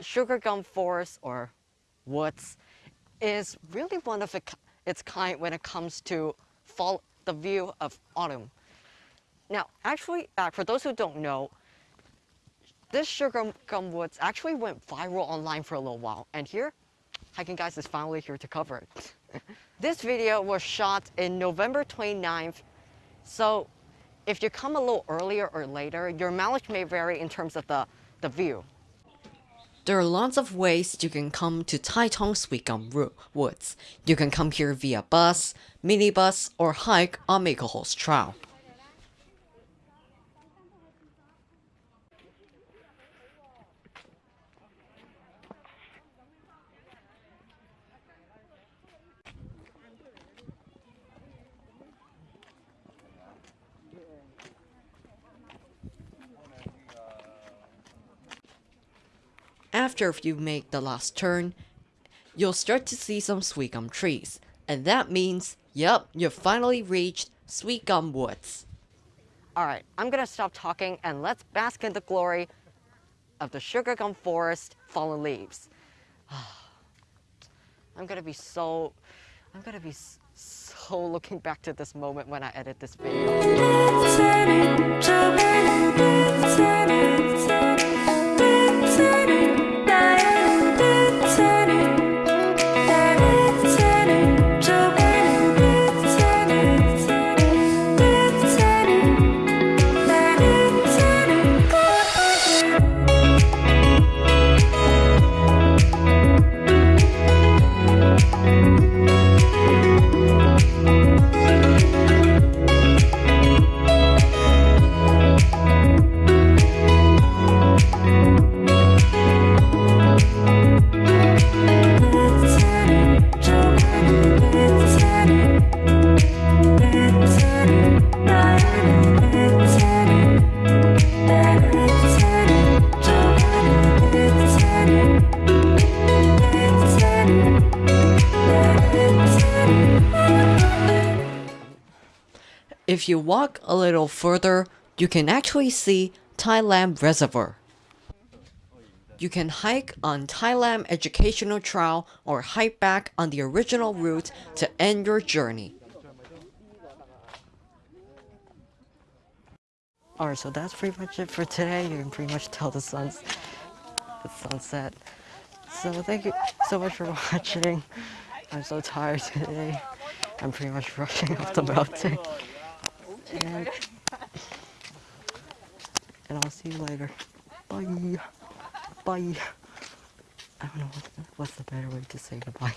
sugar gum forest or woods is really one of its kind when it comes to fall, the view of autumn. Now, actually, uh, for those who don't know, this sugar gum woods actually went viral online for a little while. And here, Hiking Guys is finally here to cover it. this video was shot in November 29th. So if you come a little earlier or later, your mileage may vary in terms of the, the view. There are lots of ways you can come to Tai Tong Sweet Gum Woods. You can come here via bus, minibus, or hike on MacLehose Trail. After you make the last turn, you'll start to see some sweet gum trees. And that means, yep, you've finally reached Sweet Gum Woods. Alright, I'm gonna stop talking and let's bask in the glory of the sugar gum forest fallen leaves. I'm gonna be so, I'm gonna be so looking back to this moment when I edit this video. If you walk a little further, you can actually see Tai Lam Reservoir. You can hike on Tai Lam Educational Trail or hike back on the original route to end your journey. Alright, so that's pretty much it for today. You can pretty much tell the sun's the sunset. So thank you so much for watching. I'm so tired today. I'm pretty much rushing off the mountain. And, and I'll see you later. Bye. Bye. I don't know what's the, what's the better way to say goodbye.